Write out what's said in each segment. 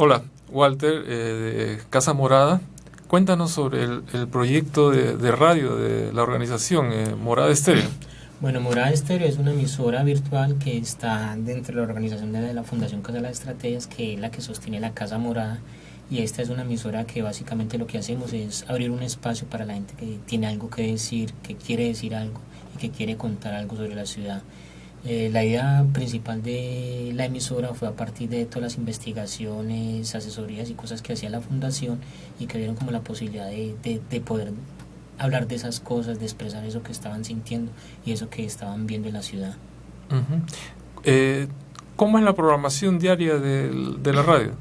Hola, Walter, de Casa Morada. Cuéntanos sobre el, proyecto de, radio de la organización Morada Estéreo. Bueno, Morada Estéreo es una emisora virtual que está dentro de la organización de la Fundación Casa de las Estrategias, que es la que sostiene la Casa Morada. Y esta es una emisora que básicamente lo que hacemos es abrir un espacio para la gente que tiene algo que decir, que quiere decir algo y que quiere contar algo sobre la ciudad. Eh, la idea principal de la emisora fue a partir de todas las investigaciones, asesorías y cosas que hacía la fundación y que dieron como la posibilidad de, de poder hablar de esas cosas, de expresar eso que estaban sintiendo y eso que estaban viendo en la ciudad. Eh, ¿Cómo es la programación diaria de, la radio?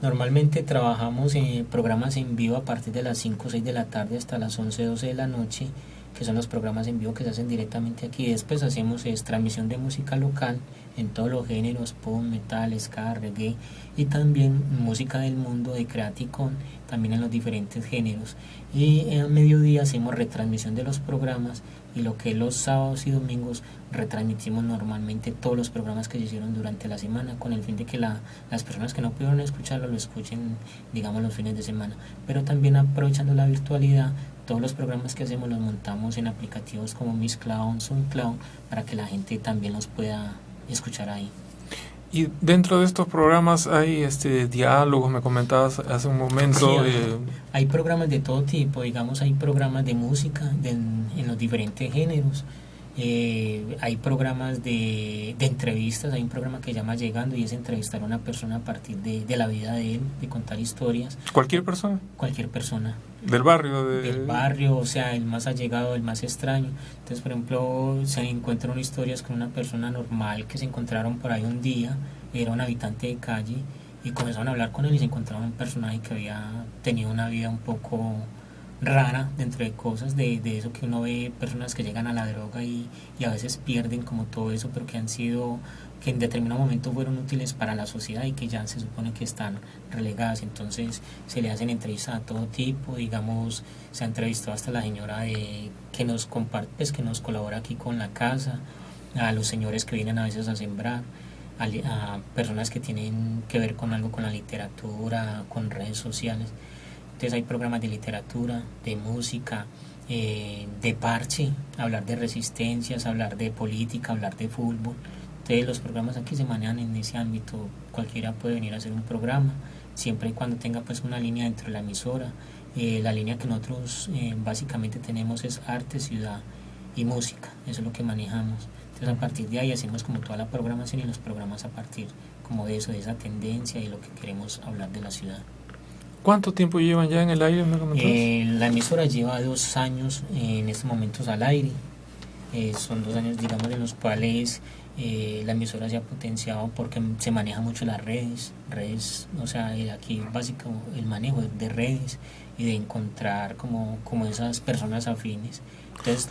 Normalmente trabajamos en programas en vivo a partir de las 5 o 6 de la tarde hasta las 11 12 de la noche, que son los programas en vivo que se hacen directamente aquí. Después hacemos es, transmisión de música local en todos los géneros, pop, metal, ska, reggae y también música del mundo de Creaticon, también en los diferentes géneros. Y a mediodía hacemos retransmisión de los programas y lo que los sábados y domingos retransmitimos normalmente todos los programas que se hicieron durante la semana con el fin de que la, las personas que no pudieron escucharlo lo escuchen digamos los fines de semana pero también aprovechando la virtualidad todos los programas que hacemos los montamos en aplicativos como Miss Cloud, SoundCloud para que la gente también los pueda escuchar ahí. Y dentro de estos programas hay este diálogos, me comentabas hace un momento. Eh, hay, programas de todo tipo, digamos, hay programas de música en los diferentes géneros. Eh, hay programas de, de, entrevistas, hay un programa que se llama Llegando y es entrevistar a una persona a partir de, de, la vida de él, de contar historias. ¿Cualquier persona? Cualquier persona. ¿Del barrio? Del barrio, o sea, el más allegado, el más extraño. Entonces, por ejemplo, se encuentran historias con una persona normal que se encontraron por ahí un día, era un habitante de calle, y comenzaron a hablar con él y se encontraron un personaje que había tenido una vida un poco rara dentro de cosas, de, de, eso que uno ve personas que llegan a la droga y, y, a veces pierden como todo eso, pero que han sido, que en determinado momento fueron útiles para la sociedad y que ya se supone que están relegadas. Entonces se le hacen entrevistas a todo tipo, digamos, se ha entrevistado hasta la señora de, que nos comparte, pues, que nos colabora aquí con la casa, a los señores que vienen a veces a sembrar. A, a personas que tienen que ver con algo con la literatura, con redes sociales. Entonces hay programas de literatura, de música, eh, de parche, hablar de resistencias, hablar de política, hablar de fútbol. Entonces los programas aquí se manejan en ese ámbito. Cualquiera puede venir a hacer un programa, siempre y cuando tenga pues una línea dentro de la emisora. Eh, la línea que nosotros eh, básicamente tenemos es arte, ciudad y música. Eso es lo que manejamos. Entonces a partir de ahí hacemos como toda la programación y los programas a partir como de eso, de esa tendencia y lo que queremos hablar de la ciudad. ¿Cuánto tiempo llevan ya en el aire? Eh, la emisora lleva dos años en estos momentos al aire. Eh, son dos años, digamos, en los cuales eh, la emisora se ha potenciado porque se maneja mucho las redes, redes, o sea, aquí básico el manejo de redes y de encontrar como, como esas personas afines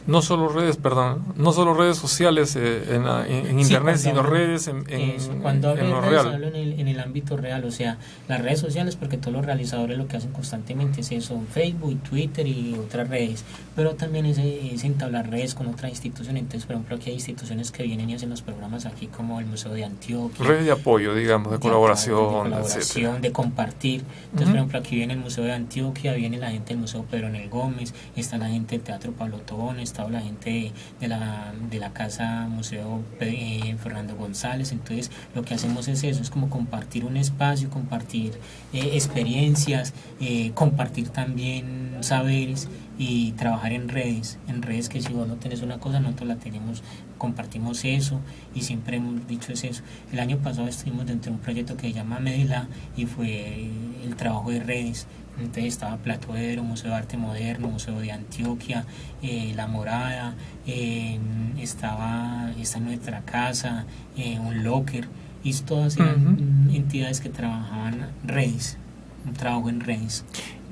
no solo redes, perdón, no solo redes sociales eh, en, internet, sino redes en, en, cuando hablo en redes, Hablo en el, en el ámbito real, o sea, las redes sociales, porque todos los realizadores lo que hacen constantemente es eso, Facebook, Twitter y otras redes, pero también es, es entablar redes con otras instituciones. Entonces, por ejemplo, aquí hay instituciones que vienen y hacen los programas aquí, como el Museo de Antioquia. Redes de apoyo, digamos, de, colaboración. De, colaboración, de compartir. Entonces, por ejemplo, aquí viene el Museo de Antioquia, viene la gente del Museo Pedro Nel Gómez, está la gente del Teatro Pablo Tobón, está la gente de la, de la Casa Museo eh, Fernando González. Entonces, lo que hacemos es eso, es como compartir un espacio, compartir eh, experiencias, eh, compartir también saberes y trabajar en redes, en redes que si vos no tenés una cosa, nosotros la tenemos, compartimos eso y siempre hemos dicho es eso. El año pasado estuvimos dentro de un proyecto que se llama Medela y fue el trabajo de redes. Entonces estaba Platoedro, Museo de Arte Moderno, Museo de Antioquia, eh, La Morada, eh, estaba esta nuestra casa, eh, un locker, y todas eran entidades que trabajaban redes, un trabajo en redes.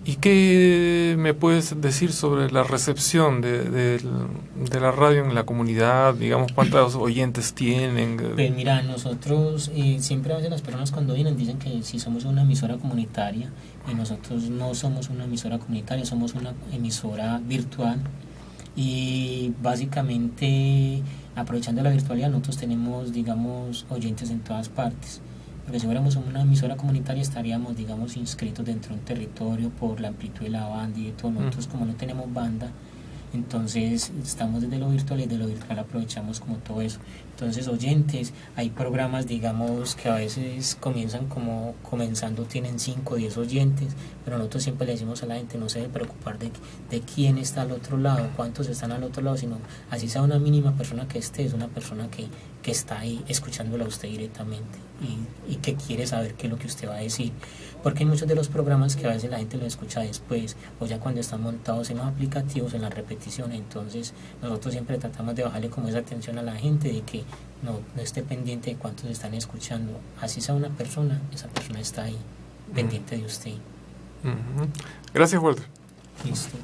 ¿Y qué me puedes decir sobre la recepción de, de, la radio en la comunidad? Digamos, ¿cuántos oyentes tienen? Pues mira, nosotros siempre a veces las personas cuando vienen dicen que si somos una emisora comunitaria y nosotros no somos una emisora comunitaria, somos una emisora virtual y básicamente aprovechando la virtualidad nosotros tenemos, digamos, oyentes en todas partes porque si fuéramos una emisora comunitaria estaríamos, digamos, inscritos dentro de un territorio por la amplitud de la banda y de todo. Nosotros como no tenemos banda, entonces estamos desde lo virtual y de lo virtual aprovechamos como todo eso. Entonces oyentes, hay programas digamos que a veces comienzan como comenzando tienen 5 o 10 oyentes, pero nosotros siempre le decimos a la gente no se debe preocupar de, de quién está al otro lado, cuántos están al otro lado, sino así sea una mínima persona que esté, es una persona que, que está ahí escuchándola a usted directamente y, y que quiere saber qué es lo que usted va a decir porque hay muchos de los programas que a veces la gente lo escucha después o ya cuando están montados en los aplicativos, en la repetición, entonces nosotros siempre tratamos de bajarle como esa atención a la gente de que no, no esté pendiente de cuántos están escuchando, así sea una persona, esa persona está ahí, pendiente de usted. Gracias, Walter. Listo.